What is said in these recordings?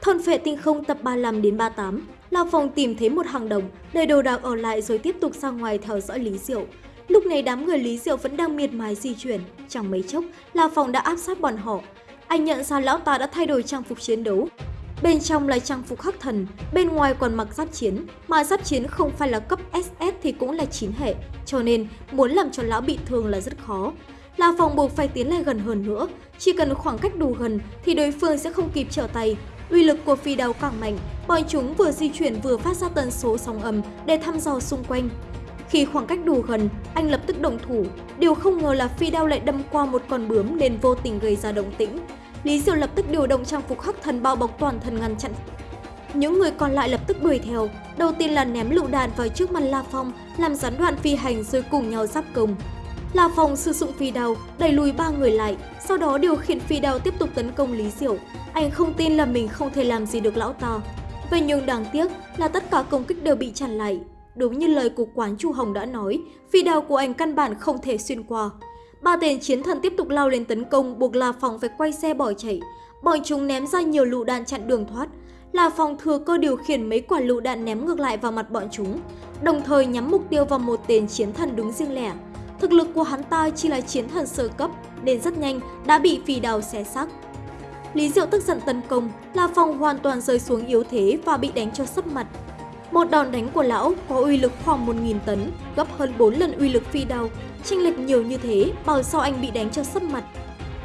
Thôn phệ tinh không tập 35 đến 38, lao Phong tìm thấy một hàng đồng, đầy đồ đạc ở lại rồi tiếp tục ra ngoài theo dõi Lý Diệu. Lúc này đám người Lý Diệu vẫn đang miệt mài di chuyển, chẳng mấy chốc, lao Phong đã áp sát bọn họ. Anh nhận ra lão ta đã thay đổi trang phục chiến đấu. Bên trong là trang phục khắc thần, bên ngoài còn mặc giáp chiến, mà giáp chiến không phải là cấp SS thì cũng là chín hệ, cho nên muốn làm cho lão bị thương là rất khó. La Phong buộc phải tiến lại gần hơn nữa, chỉ cần khoảng cách đủ gần thì đối phương sẽ không kịp trở tay. Uy lực của phi đao càng mạnh, bọn chúng vừa di chuyển vừa phát ra tần số sóng âm để thăm dò xung quanh. Khi khoảng cách đủ gần, anh lập tức động thủ. Điều không ngờ là phi đao lại đâm qua một con bướm nên vô tình gây ra động tĩnh. Lý Diệu lập tức điều động trang phục khắc thần bao bọc toàn thân ngăn chặn. Những người còn lại lập tức đuổi theo. Đầu tiên là ném lựu đạn vào trước mặt La Phong, làm gián đoạn phi hành rồi cùng nhau giáp công. La Phong sử dụng phi đao, đẩy lùi ba người lại, sau đó điều khiển phi đao tiếp tục tấn công Lý Diệu. Anh không tin là mình không thể làm gì được lão ta. Vậy nhưng đáng tiếc là tất cả công kích đều bị chặn lại. Đúng như lời của quán Chu Hồng đã nói, phi đao của anh căn bản không thể xuyên qua. Ba tên chiến thần tiếp tục lao lên tấn công buộc La Phong phải quay xe bỏ chạy. Bọn chúng ném ra nhiều lựu đạn chặn đường thoát. La Phong thừa cơ điều khiển mấy quả lựu đạn ném ngược lại vào mặt bọn chúng, đồng thời nhắm mục tiêu vào một tên chiến thần đứng riêng lẻ. Thực lực của hắn ta chỉ là chiến thần sơ cấp nên rất nhanh đã bị phi đào xé xác. Lý Diệu tức giận tấn công, La Phong hoàn toàn rơi xuống yếu thế và bị đánh cho sấp mặt. Một đòn đánh của lão có uy lực khoảng 1.000 tấn, gấp hơn 4 lần uy lực phi đao. Chênh lệch nhiều như thế, bảo sao anh bị đánh cho sấp mặt.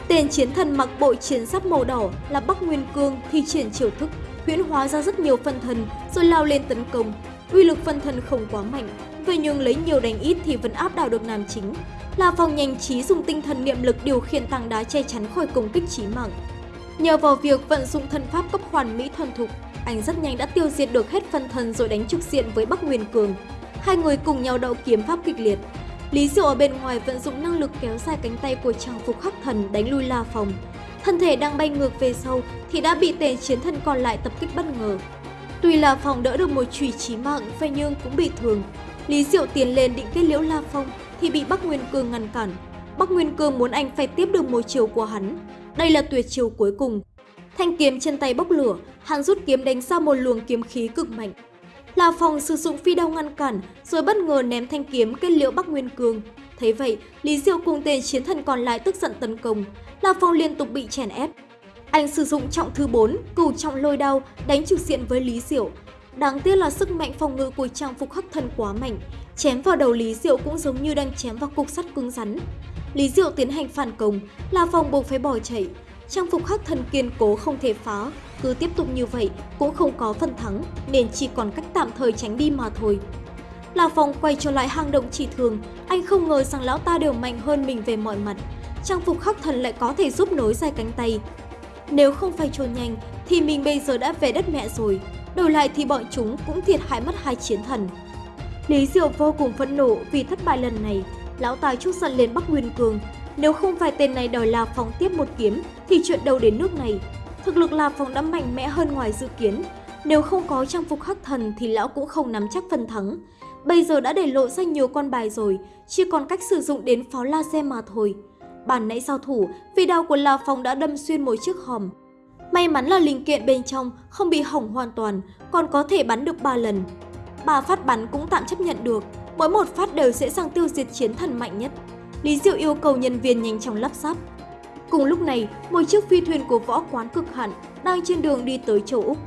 Tên chiến thần mặc bộ chiến giáp màu đỏ là Bắc Nguyên Cương thi triển chiều thức, huyễn hóa ra rất nhiều phân thần rồi lao lên tấn công. Uy lực phân thần không quá mạnh, vậy nhưng lấy nhiều đánh ít thì vẫn áp đảo được nam chính. La Phong nhanh trí dùng tinh thần niệm lực điều khiển tảng đá che chắn khỏi công kích chí mạng. Nhờ vào việc vận dụng thân pháp cấp hoàn mỹ thuần thục, anh rất nhanh đã tiêu diệt được hết phân thân rồi đánh trực diện với Bắc Nguyên Cường. Hai người cùng nhau đậu kiếm pháp kịch liệt. Lý Diệu ở bên ngoài vận dụng năng lực kéo dài cánh tay của trang phục khắc thần đánh lui La Phong. Thân thể đang bay ngược về sau thì đã bị tên chiến thần còn lại tập kích bất ngờ. Tuy La Phong đỡ được một chùy chí mạng, vậy nhưng cũng bị thương. Lý Diệu tiến lên định kết liễu La Phong thì bị Bắc Nguyên Cương ngăn cản. Bắc Nguyên Cương muốn anh phải tiếp được một chiều của hắn. Đây là tuyệt chiều cuối cùng. Thanh kiếm trên tay bốc lửa, hắn rút kiếm đánh ra một luồng kiếm khí cực mạnh. La Phong sử dụng phi đao ngăn cản, rồi bất ngờ ném thanh kiếm kết liễu Bắc Nguyên Cương. Thấy vậy, Lý Diệu cùng tên chiến thần còn lại tức giận tấn công. La Phong liên tục bị chèn ép. Anh sử dụng trọng thứ 4, cửu trọng lôi đao, đánh trực diện với Lý Diệu. Đáng tiếc là sức mạnh phòng ngự của trang phục hắc thần quá mạnh, chém vào đầu Lý Diệu cũng giống như đang chém vào cục sắt cứng rắn. Lý Diệu tiến hành phản công, La Phong buộc phải bỏ chạy. Trang phục hắc thần kiên cố không thể phá, cứ tiếp tục như vậy cũng không có phần thắng nên chỉ còn cách tạm thời tránh đi mà thôi. La Phong quay trở lại hang động chỉ thường, anh không ngờ rằng lão ta đều mạnh hơn mình về mọi mặt. Trang phục khắc thần lại có thể giúp nối dài cánh tay. Nếu không phải trốn nhanh thì mình bây giờ đã về đất mẹ rồi. Đổi lại thì bọn chúng cũng thiệt hại mất hai chiến thần. Lý Diệu vô cùng phẫn nộ vì thất bại lần này. Lão tài chút giận lên Bắc Nguyên Cường. Nếu không phải tên này đòi La Phong tiếp một kiếm thì chuyện đâu đến nước này. Thực lực La Phong đã mạnh mẽ hơn ngoài dự kiến. Nếu không có trang phục hắc thần thì lão cũng không nắm chắc phần thắng. Bây giờ đã để lộ ra nhiều con bài rồi, chỉ còn cách sử dụng đến pháo laser mà thôi. Bản nãy giao thủ, vì đao của La Phong đã đâm xuyên một chiếc hòm. May mắn là linh kiện bên trong không bị hỏng hoàn toàn, còn có thể bắn được 3 lần. Ba phát bắn cũng tạm chấp nhận được, mỗi một phát đều dễ dàng tiêu diệt chiến thần mạnh nhất. Lý Diệu yêu cầu nhân viên nhanh chóng lắp ráp. Cùng lúc này, một chiếc phi thuyền của võ quán cực hạn đang trên đường đi tới châu Úc.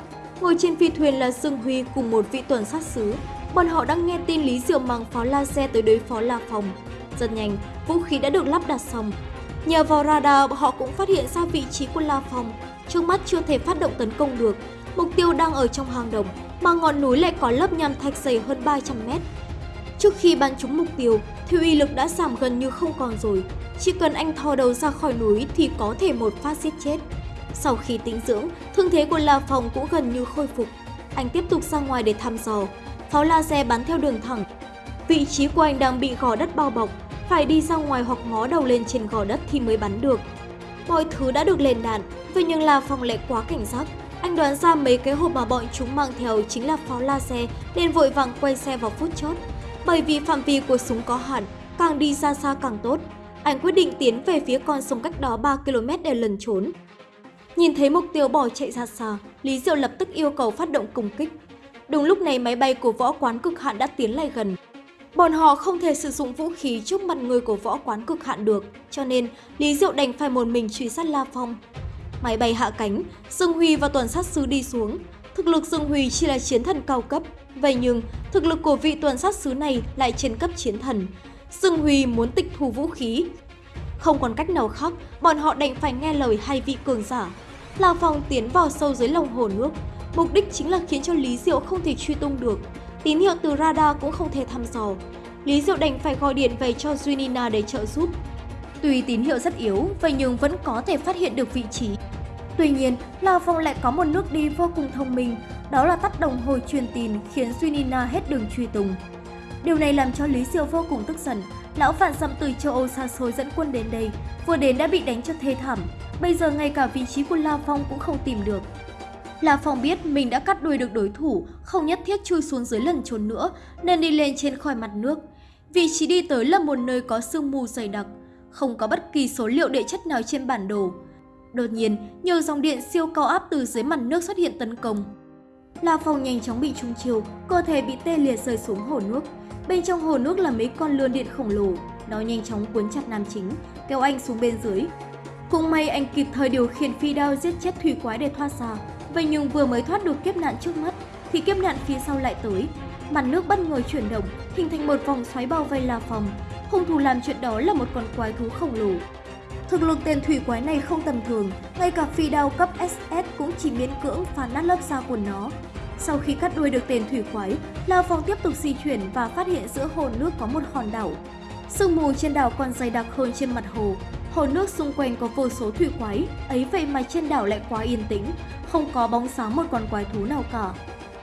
Ngồi trên phi thuyền là Dương Huy cùng một vị tuần sát sứ. Bọn họ đang nghe tin Lý Diệu mang pháo laser tới đối phó La Phong. Rất nhanh, vũ khí đã được lắp đặt xong. Nhờ vào radar, họ cũng phát hiện ra vị trí của La Phong. Trước mắt chưa thể phát động tấn công được. Mục tiêu đang ở trong hang động, mà ngọn núi lại có lớp nham thạch dày hơn 300 mét. Trước khi bắn trúng mục tiêu, thì uy lực đã giảm gần như không còn rồi. Chỉ cần anh thò đầu ra khỏi núi thì có thể một phát giết chết. Sau khi tính dưỡng, thương thế của La Phong cũng gần như khôi phục. Anh tiếp tục ra ngoài để thăm dò. Pháo laser bắn theo đường thẳng. Vị trí của anh đang bị gò đất bao bọc, phải đi ra ngoài hoặc ngó đầu lên trên gò đất thì mới bắn được. Mọi thứ đã được lên đạn, vậy nhưng là phòng lại quá cảnh giác. Anh đoán ra mấy cái hộp mà bọn chúng mang theo chính là pháo laser nên vội vàng quay xe vào phút chót. Bởi vì phạm vi của súng có hạn, càng đi xa xa càng tốt. Anh quyết định tiến về phía con sông cách đó 3 km để lần trốn. Nhìn thấy mục tiêu bỏ chạy ra xa, Lý Diệu lập tức yêu cầu phát động công kích. Đúng lúc này máy bay của võ quán cực hạn đã tiến lại gần. Bọn họ không thể sử dụng vũ khí trước mặt người của võ quán cực hạn được, cho nên Lý Diệu đành phải một mình truy sát La Phong. Máy bay hạ cánh, Dương Huy và tuần sát sứ đi xuống. Thực lực Dương Huy chỉ là chiến thần cao cấp, vậy nhưng thực lực của vị tuần sát sứ này lại trên cấp chiến thần. Dương Huy muốn tịch thu vũ khí. Không còn cách nào khác, bọn họ đành phải nghe lời hai vị cường giả. La Phong tiến vào sâu dưới lòng hồ nước, mục đích chính là khiến cho Lý Diệu không thể truy tung được. Tín hiệu từ radar cũng không thể thăm dò. Lý Diệu đành phải gọi điện về cho Junina để trợ giúp. Tuy tín hiệu rất yếu, vậy nhưng vẫn có thể phát hiện được vị trí. Tuy nhiên, La Phong lại có một nước đi vô cùng thông minh, đó là tắt đồng hồ truyền tin khiến Junina hết đường truy tung. Điều này làm cho Lý Diệu vô cùng tức giận. Lão phản xâm từ châu Âu xa xôi dẫn quân đến đây, vừa đến đã bị đánh cho thê thảm. Bây giờ ngay cả vị trí của La Phong cũng không tìm được. Là Phong biết mình đã cắt đuôi được đối thủ, không nhất thiết chui xuống dưới lần trốn nữa, nên đi lên trên khỏi mặt nước. Vị trí đi tới là một nơi có sương mù dày đặc, không có bất kỳ số liệu địa chất nào trên bản đồ. Đột nhiên, nhiều dòng điện siêu cao áp từ dưới mặt nước xuất hiện tấn công. La Phong nhanh chóng bị trung chiều, cơ thể bị tê liệt rơi xuống hồ nước. Bên trong hồ nước là mấy con lươn điện khổng lồ, nó nhanh chóng cuốn chặt nam chính, kéo anh xuống bên dưới. Cũng may anh kịp thời điều khiển phi đao giết chết thủy quái để thoát ra. Vậy nhưng vừa mới thoát được kiếp nạn trước mắt, thì kiếp nạn phía sau lại tới. Mặt nước bất ngờ chuyển động, hình thành một vòng xoáy bao vây La Phong. Hung thủ làm chuyện đó là một con quái thú khổng lồ. Thực lực tên thủy quái này không tầm thường, ngay cả phi đao cấp SS cũng chỉ miễn cưỡng phá nát lớp da của nó. Sau khi cắt đuôi được tên thủy quái, La Phong tiếp tục di chuyển và phát hiện giữa hồ nước có một hòn đảo. Sương mù trên đảo còn dày đặc hơn trên mặt hồ. Hồ nước xung quanh có vô số thủy quái, ấy vậy mà trên đảo lại quá yên tĩnh, không có bóng sáng một con quái thú nào cả.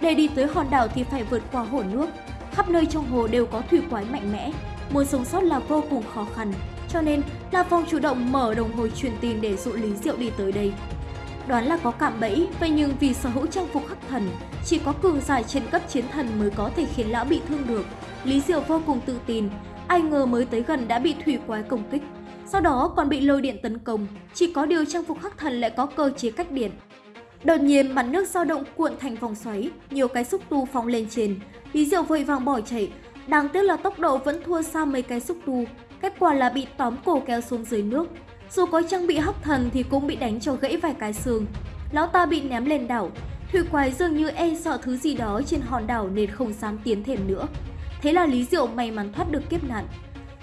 Để đi tới hòn đảo thì phải vượt qua hồ nước. Khắp nơi trong hồ đều có thủy quái mạnh mẽ, muốn sống sót là vô cùng khó khăn. Cho nên, La Phong chủ động mở đồng hồ truyền tin để dụ Lý Diệu đi tới đây. Đoán là có cạm bẫy, vậy nhưng vì sở hữu trang phục khắc thần, chỉ có cường giải trên cấp chiến thần mới có thể khiến lão bị thương được. Lý Diệu vô cùng tự tin, ai ngờ mới tới gần đã bị thủy quái công kích. Sau đó còn bị lôi điện tấn công, chỉ có điều trang phục khắc thần lại có cơ chế cách điện. Đột nhiên mặt nước dao động cuộn thành vòng xoáy, nhiều cái xúc tu phóng lên trên. Lý Diệu vội vàng bỏ chạy, đáng tiếc là tốc độ vẫn thua xa mấy cái xúc tu, kết quả là bị tóm cổ kéo xuống dưới nước. Dù có trang bị hắc thần thì cũng bị đánh cho gãy vài cái xương. Lão ta bị ném lên đảo, thủy quái dường như e sợ thứ gì đó trên hòn đảo nên không dám tiến thêm nữa. Thế là Lý Diệu may mắn thoát được kiếp nạn.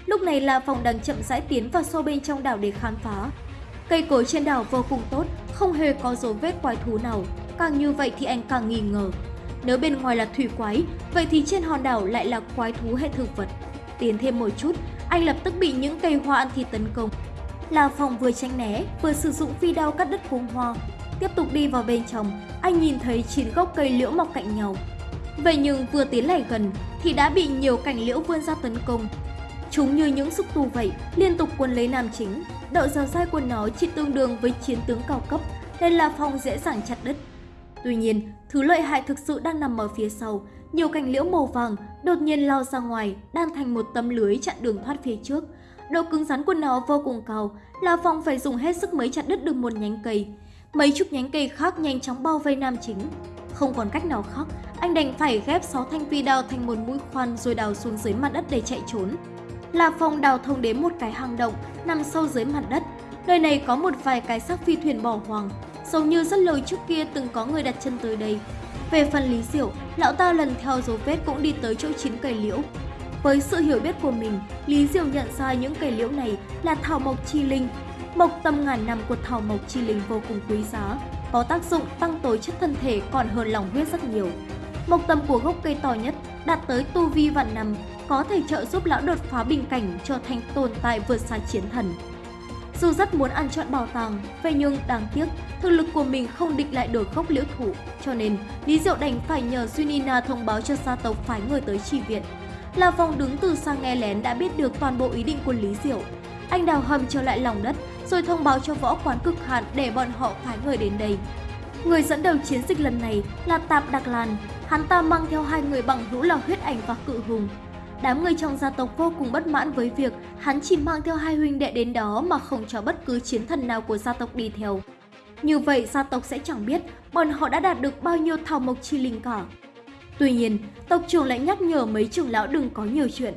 Lúc này là phòng đang chậm rãi tiến vào sâu bên trong đảo để khám phá. Cây cối trên đảo vô cùng tốt, không hề có dấu vết quái thú nào. Càng như vậy thì anh càng nghi ngờ. Nếu bên ngoài là thủy quái, vậy thì trên hòn đảo lại là quái thú hay thực vật. Tiến thêm một chút, anh lập tức bị những cây hoa ăn thịt tấn công. La Phong vừa tránh né, vừa sử dụng phi đao cắt đứt cuống hoa. Tiếp tục đi vào bên trong, anh nhìn thấy chín gốc cây liễu mọc cạnh nhau. Vậy nhưng vừa tiến lại gần thì đã bị nhiều cành liễu vươn ra tấn công. Chúng như những xúc tu vậy, liên tục quân lấy nam chính. Độ dẻo dai của nó chỉ tương đương với chiến tướng cao cấp, nên La Phong dễ dàng chặt đứt. Tuy nhiên, thứ lợi hại thực sự đang nằm ở phía sau. Nhiều cành liễu màu vàng đột nhiên lao ra ngoài, đan thành một tấm lưới chặn đường thoát phía trước. Độ cứng rắn của nó vô cùng cao, La Phong phải dùng hết sức mới chặt đứt được một nhánh cây. Mấy chục nhánh cây khác nhanh chóng bao vây nam chính. Không còn cách nào khác, anh đành phải ghép 6 thanh phi đao thành một mũi khoan rồi đào xuống dưới mặt đất để chạy trốn là phòng đào thông đến một cái hang động nằm sâu dưới mặt đất. Nơi này có một vài cái xác phi thuyền bỏ hoang, giống như rất lâu trước kia từng có người đặt chân tới đây. Về phần Lý Diệu, lão ta lần theo dấu vết cũng đi tới chỗ chín cây liễu. Với sự hiểu biết của mình, Lý Diệu nhận ra những cây liễu này là thảo mộc chi linh. Mộc tầm ngàn năm của thảo mộc chi linh vô cùng quý giá, có tác dụng tăng tối chất thân thể còn hơn lòng huyết rất nhiều. Mộc tầm của gốc cây to nhất đạt tới tu vi vạn năm, có thể trợ giúp lão đột phá bình cảnh trở thành tồn tại vượt xa chiến thần. Dù rất muốn ăn trọn bảo tàng, vậy nhưng đáng tiếc, thực lực của mình không địch lại được gốc liễu thủ, cho nên Lý Diệu đành phải nhờ Sunina thông báo cho gia tộc phái người tới chi viện. là vòng đứng từ xa nghe lén đã biết được toàn bộ ý định của Lý Diệu. Anh đào hầm trở lại lòng đất, rồi thông báo cho võ quán cực hạn để bọn họ phái người đến đây. Người dẫn đầu chiến dịch lần này là Tạp Đặc Lan, hắn ta mang theo hai người bằng hữu là huyết ảnh và cự hùng. Đám người trong gia tộc vô cùng bất mãn với việc hắn chỉ mang theo hai huynh đệ đến đó mà không cho bất cứ chiến thần nào của gia tộc đi theo. Như vậy gia tộc sẽ chẳng biết bọn họ đã đạt được bao nhiêu thảo mộc chi linh cả. Tuy nhiên, tộc trưởng lại nhắc nhở mấy trưởng lão đừng có nhiều chuyện.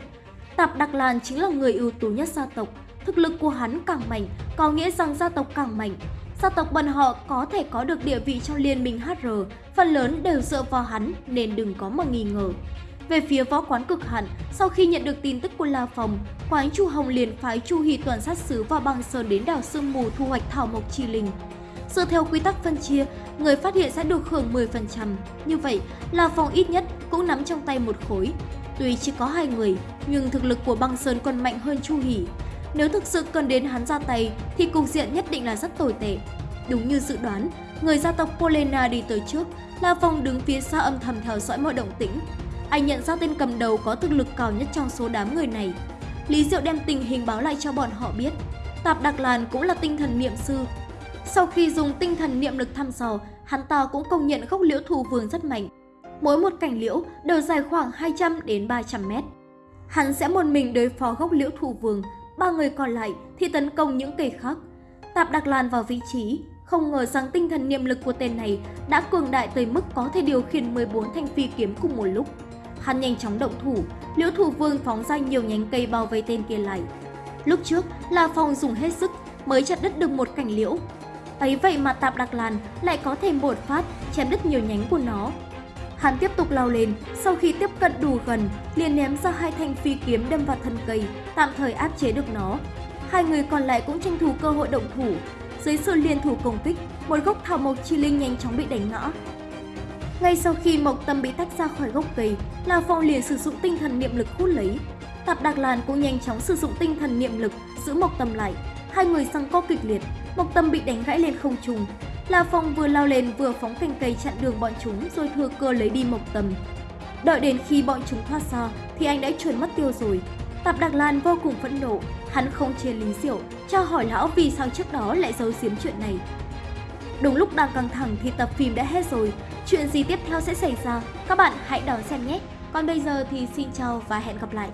Tạp Đặc Lan chính là người ưu tú nhất gia tộc. Thực lực của hắn càng mạnh, có nghĩa rằng gia tộc càng mạnh. Gia tộc bọn họ có thể có được địa vị trong liên minh HR, phần lớn đều dựa vào hắn nên đừng có mà nghi ngờ. Về phía võ quán cực hạn, sau khi nhận được tin tức của La Phòng, quán Chu Hồng liền phái Chu Hy toàn sát sứ và băng sơn đến đảo Sương Mù thu hoạch thảo mộc chi linh. Dựa theo quy tắc phân chia, người phát hiện sẽ được hưởng 10%. Như vậy, La phòng ít nhất cũng nắm trong tay một khối. Tuy chỉ có hai người, nhưng thực lực của băng sơn còn mạnh hơn Chu Hỷ. Nếu thực sự cần đến hắn ra tay, thì cục diện nhất định là rất tồi tệ. Đúng như dự đoán, người gia tộc Polena đi tới trước, La Phong đứng phía xa âm thầm theo dõi mọi động tĩnh. Anh nhận ra tên cầm đầu có thực lực cao nhất trong số đám người này. Lý Diệu đem tình hình báo lại cho bọn họ biết. Tạp Đặc Làn cũng là tinh thần niệm sư. Sau khi dùng tinh thần niệm lực thăm dò, hắn ta cũng công nhận gốc liễu thù vương rất mạnh. Mỗi một cảnh liễu đều dài khoảng 200 đến 300 mét. Hắn sẽ một mình đối phó gốc liễu thù vương, ba người còn lại thì tấn công những cây khác. Tạp Đặc Lan vào vị trí, không ngờ rằng tinh thần niệm lực của tên này đã cường đại tới mức có thể điều khiển 14 thanh phi kiếm cùng một lúc. Hắn nhanh chóng động thủ, liễu thủ vương phóng ra nhiều nhánh cây bao vây tên kia lại. Lúc trước, La Phong dùng hết sức mới chặt đứt được một cành liễu. Ấy vậy mà Tạp Đặc Lan lại có thể một phát chém đứt nhiều nhánh của nó. Hắn tiếp tục lao lên, sau khi tiếp cận đủ gần, liền ném ra hai thanh phi kiếm đâm vào thân cây, tạm thời áp chế được nó. Hai người còn lại cũng tranh thủ cơ hội động thủ. Dưới sự liên thủ công kích, một gốc thảo mộc chi linh nhanh chóng bị đánh ngã. Ngay sau khi Mộc Tâm bị tách ra khỏi gốc cây, La Phong liền sử dụng tinh thần niệm lực hút lấy. Tạp Đạc Lan cũng nhanh chóng sử dụng tinh thần niệm lực giữ Mộc Tâm lại. Hai người xăng co kịch liệt, Mộc Tâm bị đánh gãy lên không trung. La Phong vừa lao lên vừa phóng cành cây chặn đường bọn chúng rồi thừa cơ lấy đi Mộc Tâm. Đợi đến khi bọn chúng thoát ra thì anh đã chuẩn mất tiêu rồi. Tạp Đạc Lan vô cùng phẫn nộ, hắn không chia Lý Diệu, cho hỏi lão vì sao trước đó lại giấu giếm chuyện này. Đúng lúc đang căng thẳng thì tập phim đã hết rồi, chuyện gì tiếp theo sẽ xảy ra, các bạn hãy đón xem nhé. Còn bây giờ thì xin chào và hẹn gặp lại.